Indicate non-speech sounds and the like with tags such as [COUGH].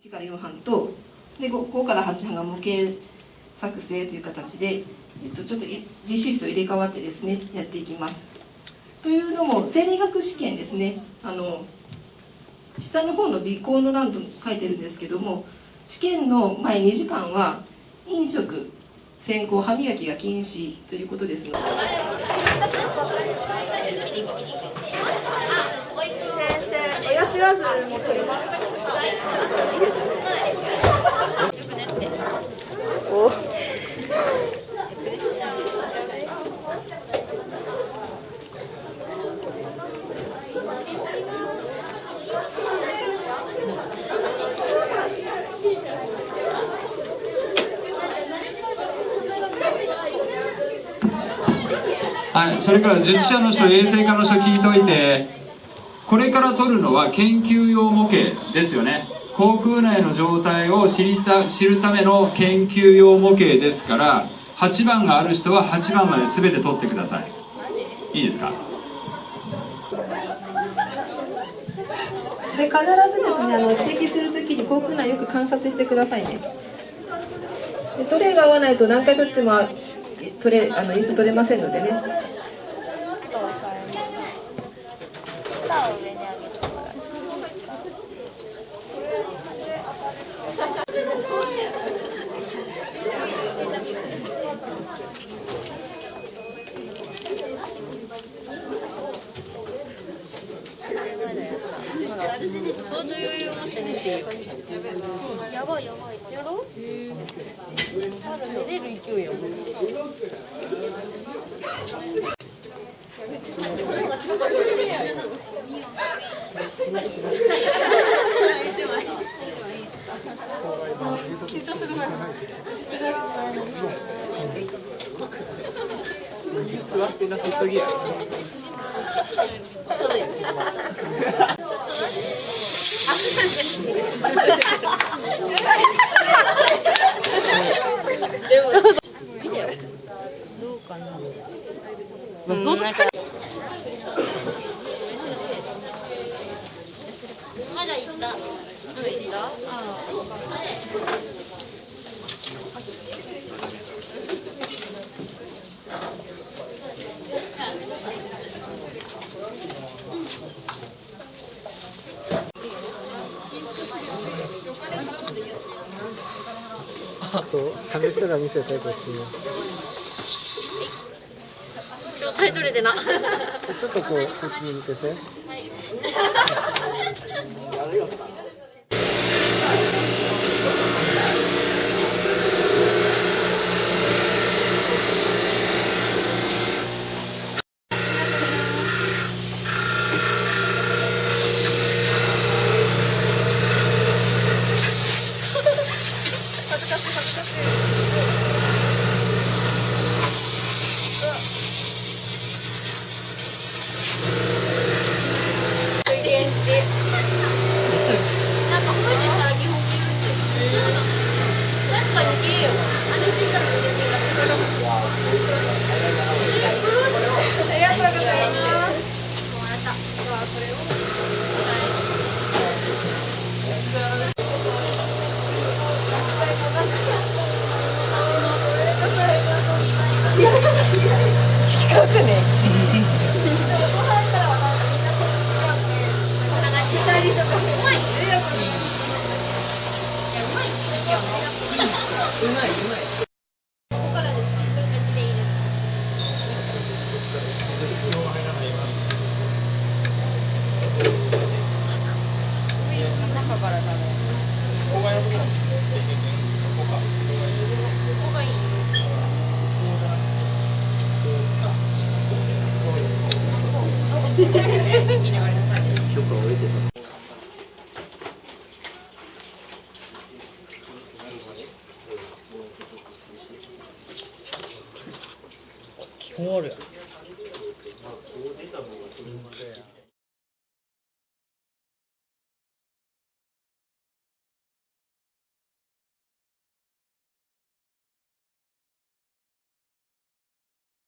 1から4班とで 5, 5から8班が模型作成という形で、えっと、ちょっと実習室と入れ替わってですねやっていきます。というのも生理学試験ですねあの下の方の備考の欄と書いてるんですけども試験の前2時間は飲食先行歯磨きが禁止ということですので。先生、親知らずも取ります。はい、それから術者の人、衛生科の人聞いといて、これから取るのは研究用模型ですよね。口腔内の状態を知りた知るための研究用模型ですから、8番がある人は8番まで全て取ってください。いいですか？で必ずですねあの指摘するときに口腔内よく観察してくださいねでトレイが合わないと何回取ってもトレあの一緒取れませんのでね舌を上に上げてもらう？やばいやばい。座ってなさすぎやまだ行った。うん行った。あと試したら見せてこっちに今日タイトルでな。ちょっとこうこっちに向けてなん [LAUGHS] か近くね。基本あるやん